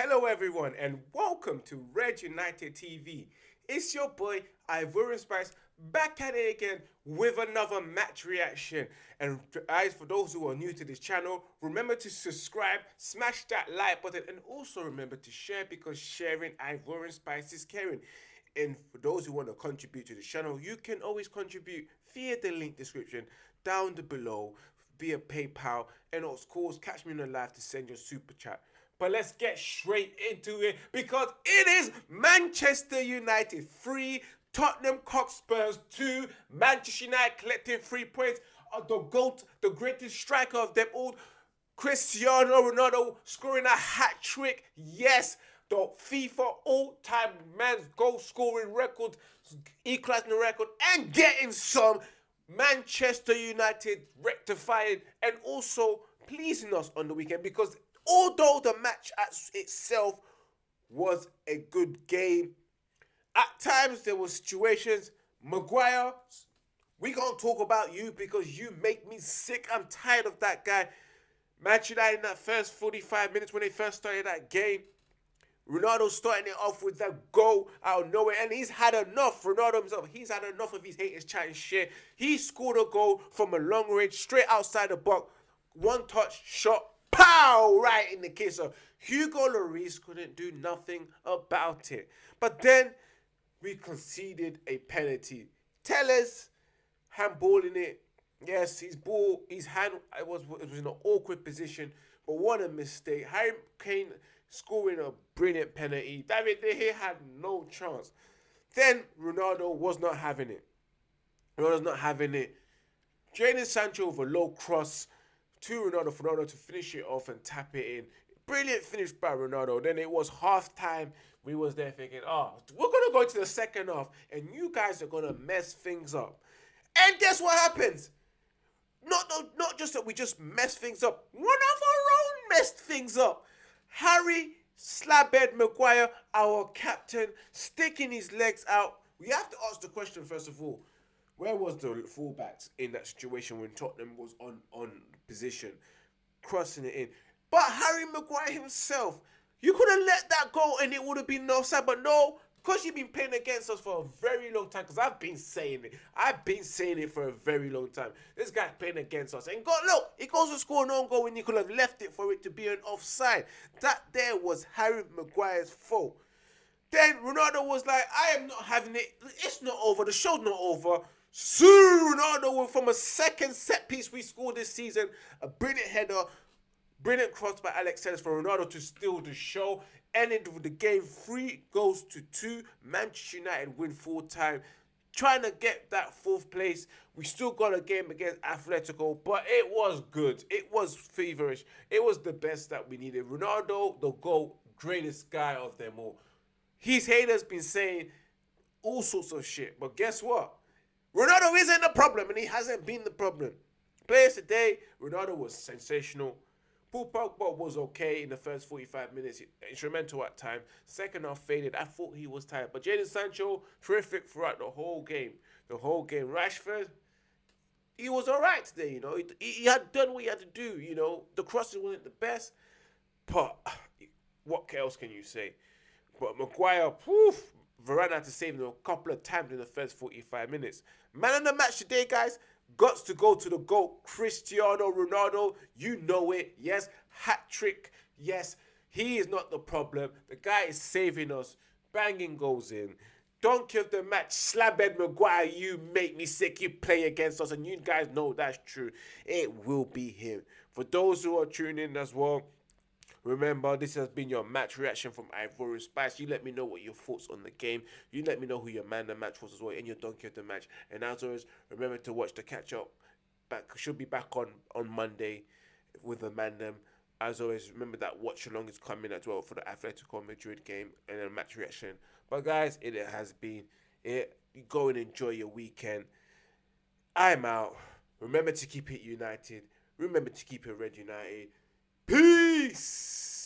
Hello, everyone, and welcome to Red United TV. It's your boy Ivorian Spice back at it again with another match reaction. And guys, for those who are new to this channel, remember to subscribe, smash that like button, and also remember to share because sharing Ivorian Spice is caring. And for those who want to contribute to the channel, you can always contribute via the link description down below via PayPal, and of course, catch me in the live to send your super chat. But let's get straight into it because it is Manchester United 3, Tottenham Cockspurs 2, Manchester United collecting three points. Uh, the GOAT, the greatest striker of them all, Cristiano Ronaldo scoring a hat trick. Yes, the FIFA all-time man's goal scoring record, equalizing the record, and getting some Manchester United rectifying and also pleasing us on the weekend because although the match itself was a good game, at times there were situations. Maguire, we can't talk about you because you make me sick. I'm tired of that guy. Manchester United in that first 45 minutes when they first started that game. Ronaldo starting it off with that goal out of nowhere, and he's had enough. Ronaldo himself, he's had enough of his haters chatting shit. He scored a goal from a long range, straight outside the box, one touch shot, pow, right in the kisser. Hugo Lloris couldn't do nothing about it. But then we conceded a penalty. Telles handballing it. Yes, his ball, his hand, it was it was in an awkward position, but what a mistake. Harry Kane scoring a brilliant penalty. David De Gea had no chance. Then Ronaldo was not having it. Ronaldo's not having it. Jadon Sancho with a low cross to Ronaldo for Ronaldo to finish it off and tap it in. Brilliant finish by Ronaldo. Then it was half time. We was there thinking, oh, we're gonna go to the second half, and you guys are gonna mess things up. And guess what happens? Not, not, not just that we just messed things up. One of our own messed things up. Harry Slabhead Maguire, our captain, sticking his legs out. We have to ask the question first of all. Where was the fullbacks in that situation when Tottenham was on on position, crossing it in? But Harry Maguire himself, you could have let that go and it would have been no side. But no, because you've been playing against us for a very long time, because I've been saying it. I've been saying it for a very long time. This guy's playing against us. And God, look, he goes to score an own goal when he could have left it for it to be an offside. That there was Harry Maguire's fault. Then Ronaldo was like, I am not having it. It's not over. The show's not over. Soon Ronaldo from a second set piece we scored this season. A brilliant header. Brilliant cross by Alex Telles for Ronaldo to steal the show ended with the game three goals to two. Manchester United win full time. Trying to get that fourth place. We still got a game against Atletico, but it was good. It was feverish. It was the best that we needed. Ronaldo, the goal, greatest guy of them all. His haters been saying all sorts of shit, but guess what? Ronaldo isn't the problem, and he hasn't been the problem. Players today, Ronaldo was sensational. Paul Pogba was okay in the first 45 minutes, instrumental at time. Second half faded. I thought he was tired. But Jadon Sancho, terrific throughout the whole game. The whole game. Rashford, he was all right today, you know. He, he had done what he had to do, you know. The crosses wasn't the best, but what else can you say? But Maguire, poof, Varane had to save him a couple of times in the first 45 minutes. Man of the match today, guys, got to go to the goal. Cristiano Ronaldo. You know it. Yes, hat trick. Yes, he is not the problem. The guy is saving us. Banging goes in. Donkey of the match, Slabhead Maguire, you make me sick. You play against us, and you guys know that's true. It will be him. For those who are tuning in as well, Remember, this has been your match reaction from Ivorian Spice. You let me know what your thoughts on the game. You let me know who your man the match was as well and your donkey of the match. And as always, remember to watch the catch up. Back should be back on on Monday with the man them. As always, remember that watch along is coming as well for the Atletico Madrid game and a match reaction. But guys, it has been it. Go and enjoy your weekend. I'm out. Remember to keep it united. Remember to keep it red united. Peace.